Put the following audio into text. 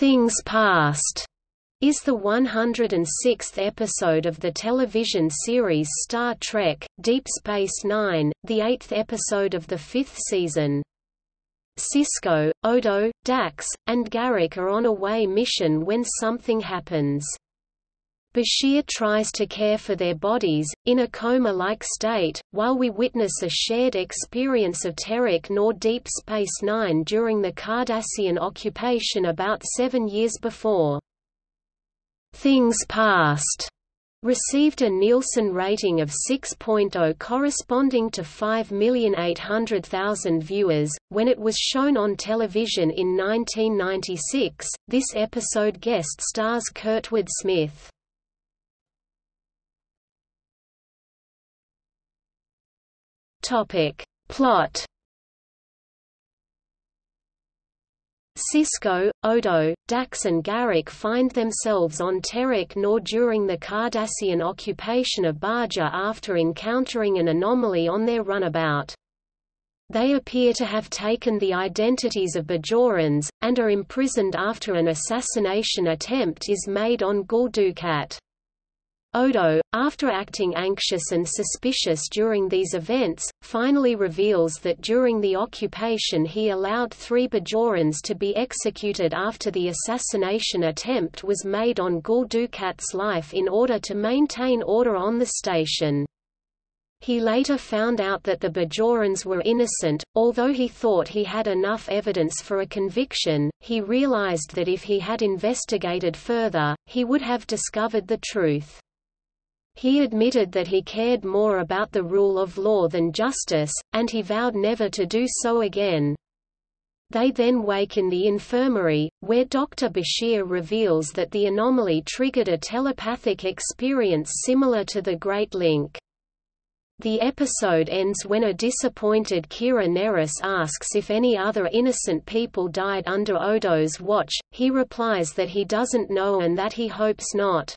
Things Past is the 106th episode of the television series Star Trek, Deep Space Nine, the eighth episode of the fifth season. Sisko, Odo, Dax, and Garak are on a way mission when something happens. Bashir tries to care for their bodies, in a coma-like state, while we witness a shared experience of Terok Nor Deep Space Nine during the Cardassian occupation about seven years before. Things Past received a Nielsen rating of 6.0 corresponding to 5,800,000 viewers. When it was shown on television in 1996, this episode guest stars Kurtwood Smith. Topic: Plot Sisko, Odo, Dax and Garak find themselves on Terok Nor during the Cardassian occupation of Bajor after encountering an anomaly on their runabout. They appear to have taken the identities of Bajorans, and are imprisoned after an assassination attempt is made on Gul Dukat. Odo, after acting anxious and suspicious during these events, finally reveals that during the occupation he allowed three Bajorans to be executed after the assassination attempt was made on Gul Dukat's life in order to maintain order on the station. He later found out that the Bajorans were innocent, although he thought he had enough evidence for a conviction, he realized that if he had investigated further, he would have discovered the truth. He admitted that he cared more about the rule of law than justice, and he vowed never to do so again. They then wake in the infirmary, where Dr. Bashir reveals that the anomaly triggered a telepathic experience similar to the Great Link. The episode ends when a disappointed Kira Nerys asks if any other innocent people died under Odo's watch, he replies that he doesn't know and that he hopes not.